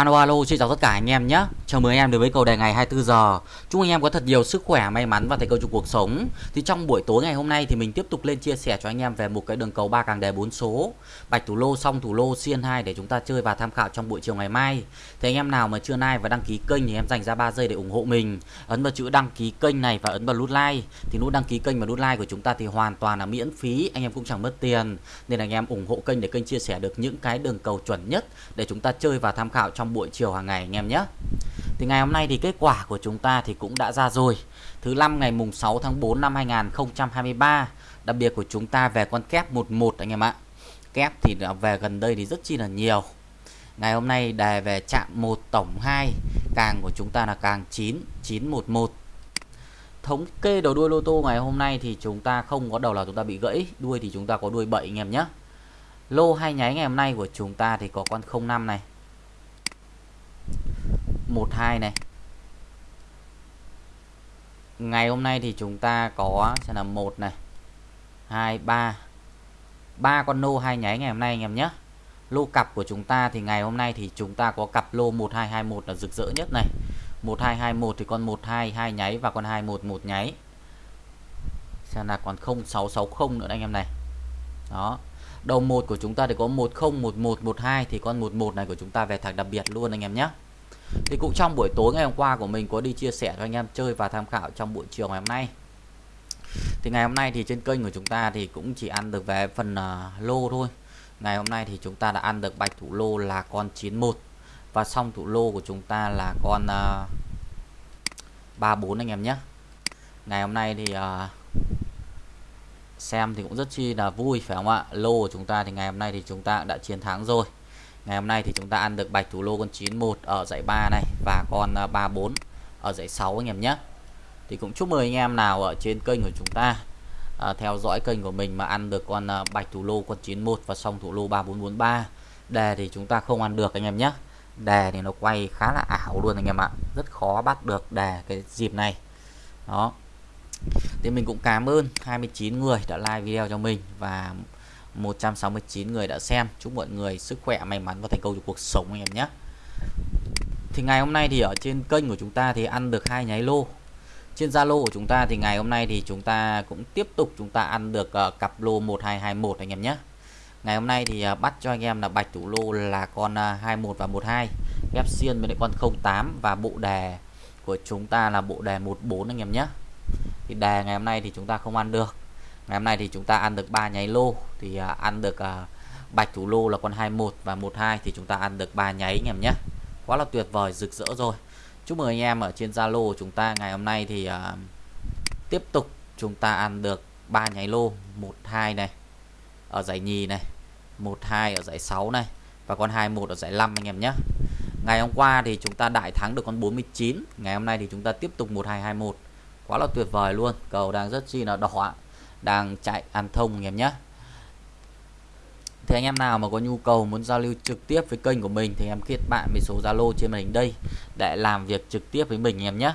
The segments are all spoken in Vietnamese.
Alo alo, xin chào tất cả anh em nhé. Chào mừng anh em đến với cầu đề ngày 24 giờ. Chúc anh em có thật nhiều sức khỏe, may mắn và thành công trong cuộc sống. Thì trong buổi tối ngày hôm nay thì mình tiếp tục lên chia sẻ cho anh em về một cái đường cầu ba càng đề 4 số. Bạch thủ lô xong thủ lô xiên 2 để chúng ta chơi và tham khảo trong buổi chiều ngày mai. Thì anh em nào mà chưa like và đăng ký kênh thì em dành ra 3 giây để ủng hộ mình. Ấn vào chữ đăng ký kênh này và ấn vào nút like. Thì nút đăng ký kênh và nút like của chúng ta thì hoàn toàn là miễn phí, anh em cũng chẳng mất tiền. Nên anh em ủng hộ kênh để kênh chia sẻ được những cái đường cầu chuẩn nhất để chúng ta chơi và tham khảo trong trong buổi chiều hàng ngày anh em nhé. Thì ngày hôm nay thì kết quả của chúng ta thì cũng đã ra rồi. Thứ năm ngày mùng 6 tháng 4 năm 2023 đặc biệt của chúng ta về con kép 11 anh em ạ. Kép thì về gần đây thì rất chi là nhiều. Ngày hôm nay đề về chạm 1 tổng 2 càng của chúng ta là càng 9 911 thống kê đầu đuôi lô tô ngày hôm nay thì chúng ta không có đầu là chúng ta bị gãy, đuôi thì chúng ta có đuôi 7 anh em nhé. Lô hai nháy ngày hôm nay của chúng ta thì có con 05 này. 12 này. Ngày hôm nay thì chúng ta có sẽ là một này, hai, ba. Ba con lô hai nháy ngày hôm nay anh em nhé. Lô cặp của chúng ta thì ngày hôm nay thì chúng ta có cặp lô 1221 là rực rỡ nhất này. 1221 thì con 12 hai nháy và con 211 nháy. Xem là còn 0660 nữa anh em này. Đó. Đầu một của chúng ta thì có 101112 thì con 11 này của chúng ta về thẳng đặc biệt luôn anh em nhé thì cũng trong buổi tối ngày hôm qua của mình có đi chia sẻ cho anh em chơi và tham khảo trong buổi chiều ngày hôm nay. Thì ngày hôm nay thì trên kênh của chúng ta thì cũng chỉ ăn được về phần uh, lô thôi. Ngày hôm nay thì chúng ta đã ăn được bạch thủ lô là con 91 và xong thủ lô của chúng ta là con à, uh, 34 anh em nhé. Ngày hôm nay thì uh, xem thì cũng rất chi là vui phải không ạ? Lô của chúng ta thì ngày hôm nay thì chúng ta đã chiến thắng rồi ngày hôm nay thì chúng ta ăn được bạch thủ lô con 91 ở dãy 3 này và con à, 34 ở dãy 6 anh em nhé. Thì cũng chúc mừng anh em nào ở trên kênh của chúng ta à, theo dõi kênh của mình mà ăn được con à, bạch thủ lô con 91 và xong thủ lô 3443 đề thì chúng ta không ăn được anh em nhé. Đề thì nó quay khá là ảo luôn anh em ạ. Rất khó bắt được đề cái dịp này. Đó. Thì mình cũng cảm ơn 29 người đã like video cho mình và 169 người đã xem. Chúc mọi người sức khỏe may mắn và thành công trong cuộc sống anh em nhé. Thì ngày hôm nay thì ở trên kênh của chúng ta thì ăn được hai nháy lô. Trên Zalo của chúng ta thì ngày hôm nay thì chúng ta cũng tiếp tục chúng ta ăn được uh, cặp lô 1221 anh em nhé. Ngày hôm nay thì uh, bắt cho anh em là bạch thủ lô là con ờ, uh, 21 và 12 ghép xiên với lại con 08 và bộ đề của chúng ta là bộ đề 14 anh em nhé. Thì đề ngày hôm nay thì chúng ta không ăn được ngày hôm nay thì chúng ta ăn được ba nháy lô. Thì à, ăn được à, bạch thủ lô là con 21 và 12 thì chúng ta ăn được ba nháy anh em nhé. Quá là tuyệt vời rực rỡ rồi. Chúc mừng anh em ở trên Zalo của chúng ta. Ngày hôm nay thì à, tiếp tục chúng ta ăn được ba nháy lô. 12 này ở giải nhì này. 12 ở giải 6 này. Và con 21 ở giải 5 anh em nhé. Ngày hôm qua thì chúng ta đại thắng được con 49 ngày hôm nay thì chúng ta tiếp tục 1221 quá là tuyệt vời luôn. Cầu đang rất chi là đỏ đang chạy ăn thông anh em nhé. Thì anh em nào mà có nhu cầu muốn giao lưu trực tiếp với kênh của mình thì em kết bạn với số Zalo trên màn hình đây để làm việc trực tiếp với mình anh em nhé.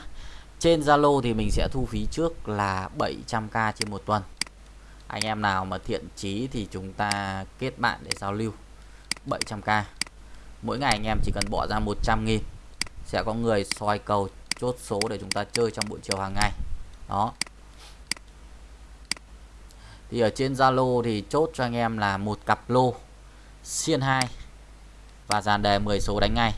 Trên Zalo thì mình sẽ thu phí trước là 700k trên một tuần. Anh em nào mà thiện chí thì chúng ta kết bạn để giao lưu 700k mỗi ngày anh em chỉ cần bỏ ra 100 nghìn, sẽ có người soi cầu, chốt số để chúng ta chơi trong buổi chiều hàng ngày. Đó thì ở trên Zalo thì chốt cho anh em là một cặp lô xiên 2 và dàn đề 10 số đánh ngay.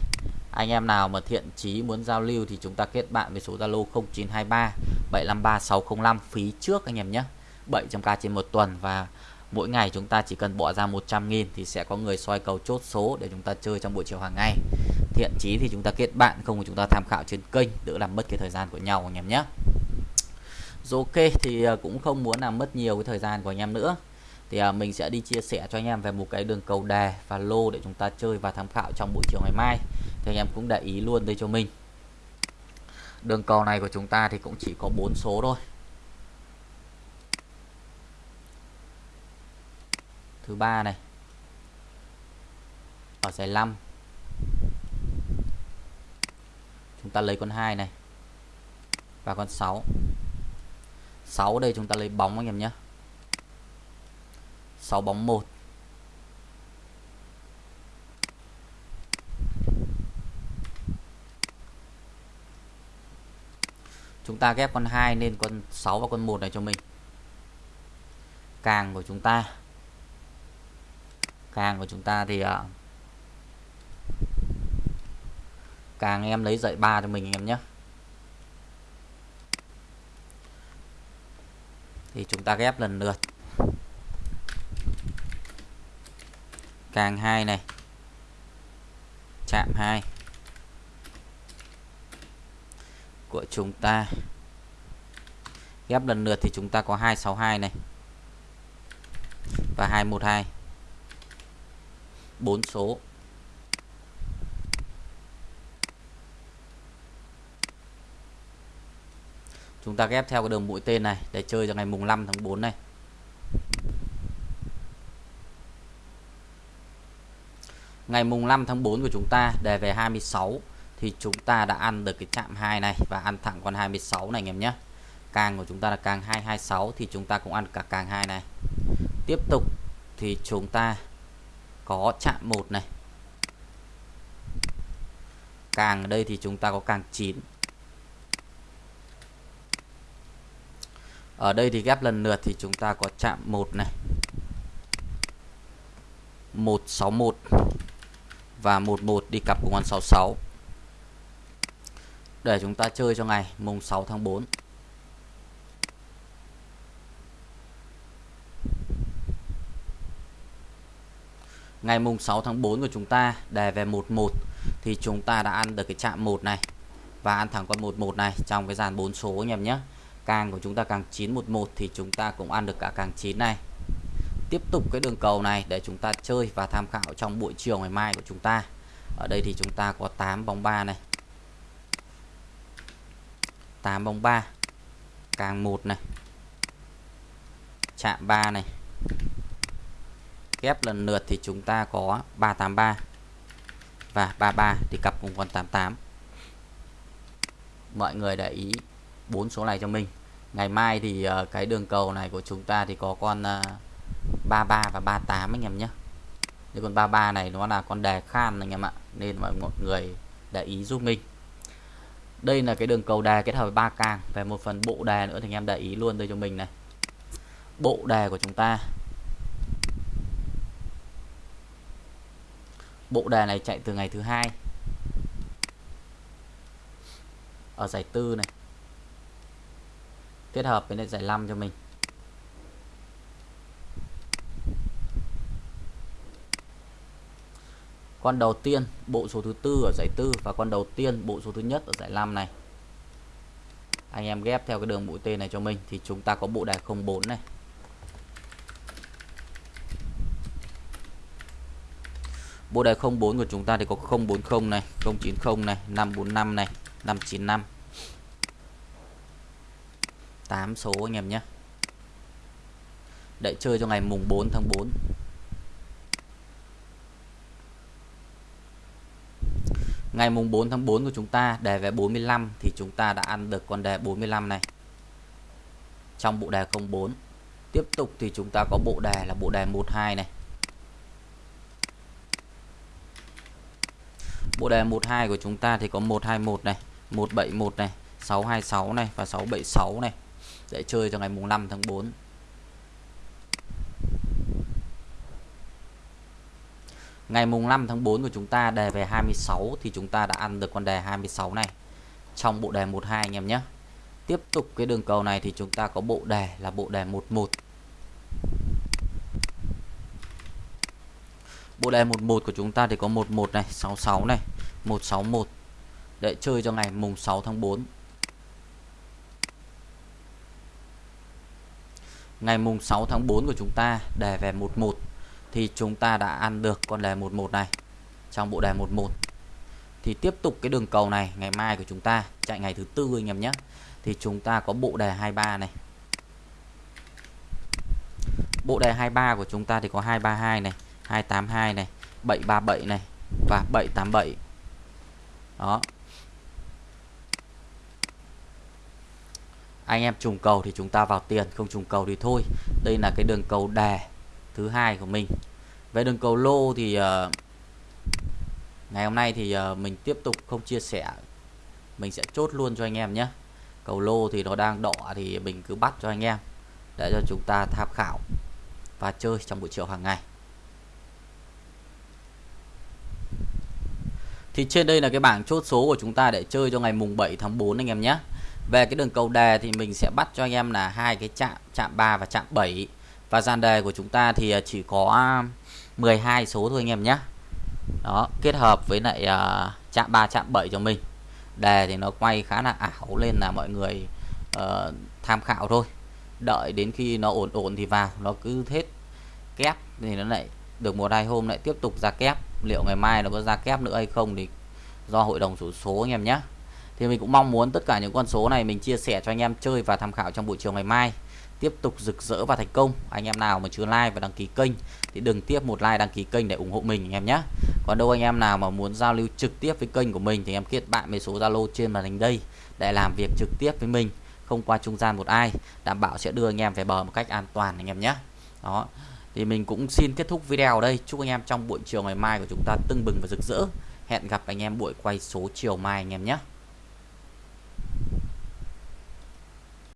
Anh em nào mà thiện chí muốn giao lưu thì chúng ta kết bạn với số Zalo 0923 753 605 phí trước anh em nhé. 700k trên một tuần và mỗi ngày chúng ta chỉ cần bỏ ra 100 nghìn thì sẽ có người soi cầu chốt số để chúng ta chơi trong buổi chiều hàng ngày. Thiện chí thì chúng ta kết bạn, không thì chúng ta tham khảo trên kênh, đỡ làm mất cái thời gian của nhau anh em nhé ok thì à, cũng không muốn làm mất nhiều cái thời gian của anh em nữa. Thì à, mình sẽ đi chia sẻ cho anh em về một cái đường cầu đề và lô để chúng ta chơi và tham khảo trong buổi chiều ngày mai. Thì anh em cũng để ý luôn đây cho mình. Đường cầu này của chúng ta thì cũng chỉ có bốn số thôi. Thứ ba này. Ở giải 5 chúng ta lấy con hai này. Và con 6 6 đây chúng ta lấy bóng anh em nhé. 6 bóng 1 chúng ta ghép con 2 nên con 6 và con 1 này cho mình. Càng của chúng ta. Càng của chúng ta thì uh, càng em lấy dạy ba cho mình em nhé. Thì chúng ta ghép lần lượt. Càng 2 này. Chạm 2 của chúng ta. Ghép lần lượt thì chúng ta có 262 này. Và 212 bốn số. Chúng ta ghép theo cái đường mũi tên này để chơi cho ngày mùng 5 tháng 4 này. Ngày mùng 5 tháng 4 của chúng ta, đề về 26 thì chúng ta đã ăn được cái chạm 2 này và ăn thẳng con 26 này, anh em nhé. Càng của chúng ta là càng 226 thì chúng ta cũng ăn cả càng 2 này. Tiếp tục thì chúng ta có chạm 1 này. Càng ở đây thì chúng ta có càng 9 ở đây thì ghép lần lượt thì chúng ta có chạm 1 này. 161 và 11 đi cặp cùng con 66 để chúng ta chơi cho ngày mùng 6 tháng 4 ngày mùng 6 tháng 4 của chúng ta, đề về 11 thì chúng ta đã ăn được cái chạm 1 này. Và ăn thẳng con 11 này trong cái dàn 4 số anh em nhé càng của chúng ta càng 911 thì chúng ta cũng ăn được cả càng 9 này. Tiếp tục cái đường cầu này để chúng ta chơi và tham khảo trong buổi chiều ngày mai của chúng ta. Ở đây thì chúng ta có 8 bóng 3 này. 8 bóng 3 càng 1 này. Chạm 3 này. Ghép lần lượt thì chúng ta có 383 và 33 thì cặp cùng con 88 mọi người để ý bốn số này cho mình. Ngày mai thì uh, cái đường cầu này của chúng ta thì có con ờ, uh, 33 và 38 anh em nhé. Nếu con 33 này nó là con đề khan anh em ạ nên mọi người để ý giúp mình. Đây là cái đường cầu đề kết hợp với ba càng về một phần bộ đề nữa thì anh em để ý luôn đây cho mình này. Bộ đề của chúng ta. Bộ đề này chạy từ ngày thứ hai. Ở giải tư này kết hợp với lại giải 5 cho mình. Con đầu tiên, bộ số thứ tư ở giải tư và con đầu tiên, bộ số thứ nhất ở giải 5 này. Anh em ghép theo cái đường mũi tên này cho mình thì chúng ta có bộ đề 04 này. Bộ đề 04 của chúng ta thì có 040 này 090 này 545 này 595 8 số anh em nhé. Đợi chơi cho ngày mùng 4 tháng 4 Ngày mùng 4 tháng 4 của chúng ta, đề về 45 thì chúng ta đã ăn được con đề 45 này. Trong bộ đề 04 tiếp tục thì chúng ta có bộ đề là bộ đề 12 này. Bộ đề 12 của chúng ta thì có 121 này 171 này 626 này và 676 này để chơi cho ngày mùng 5 tháng 4 Ngày mùng 5 tháng 4 của chúng ta đề về 26 thì chúng ta đã ăn được con đề 26 này trong bộ đề 12 anh em nhé. Tiếp tục cái đường cầu này thì chúng ta có bộ đề là bộ đề 11. Bộ đề 11 của chúng ta thì có 11 này, 66 này, 161 để chơi cho ngày mùng 6 tháng 4. Ngày mùng 6 tháng 4 của chúng ta đề về 11 thì chúng ta đã ăn được con đề 11 này trong bộ đề 11 thì tiếp tục cái đường cầu này, ngày mai của chúng ta, chạy ngày thứ tư anh em nhé. Thì chúng ta có bộ đề 23 này. Bộ đề 23 của chúng ta thì có 232 này 282 này 737 này và 787 đó. Anh em trùng cầu thì chúng ta vào tiền không trùng cầu thì thôi. Đây là cái đường cầu đè thứ hai của mình. Về đường cầu lô thì uh, ngày hôm nay thì uh, mình tiếp tục không chia sẻ. Mình sẽ chốt luôn cho anh em nhé. Cầu lô thì nó đang đỏ thì mình cứ bắt cho anh em để cho chúng ta tham khảo và chơi trong buổi chiều hàng ngày. Thì trên đây là cái bảng chốt số của chúng ta để chơi cho ngày mùng 7 tháng 4 anh em nhé về cái đường cầu đề thì mình sẽ bắt cho anh em là hai cái chạm chạm 3 và chạm 7 và dàn đề của chúng ta thì à, chỉ có à, 12 số thôi anh em nhé. Đó kết hợp với lại uh, chạm 3 chạm 7 cho mình. Đề thì nó quay khá là ảo lên là mọi người uh, tham khảo thôi. Đợi đến khi nó ổn ổn thì vào nó cứ hết kép thì nó lại được một hai hôm lại tiếp tục ra kép. Liệu ngày mai nó có ra kép nữa hay không thì do hội đồng số số anh em nhé thì mình cũng mong muốn tất cả những con số này mình chia sẻ cho anh em chơi và tham khảo trong buổi chiều ngày mai. Tiếp tục rực rỡ và thành công. Anh em nào mà chưa like và đăng ký kênh thì đừng tiếp một like, đăng ký kênh để ủng hộ mình, anh em nhé. Còn đâu anh em nào mà muốn giao lưu trực tiếp với kênh của mình thì em kết bạn với số zalo trên màn hình đây để làm việc trực tiếp với mình, không qua trung gian một ai. Đảm bảo sẽ đưa anh em về bờ một cách an toàn, anh em nhé. Đó. Thì mình cũng xin kết thúc video ở đây. Chúc anh em trong buổi chiều ngày mai của chúng ta tưng bừng và rực rỡ. Hẹn gặp anh em buổi quay số chiều mai, anh em nhé.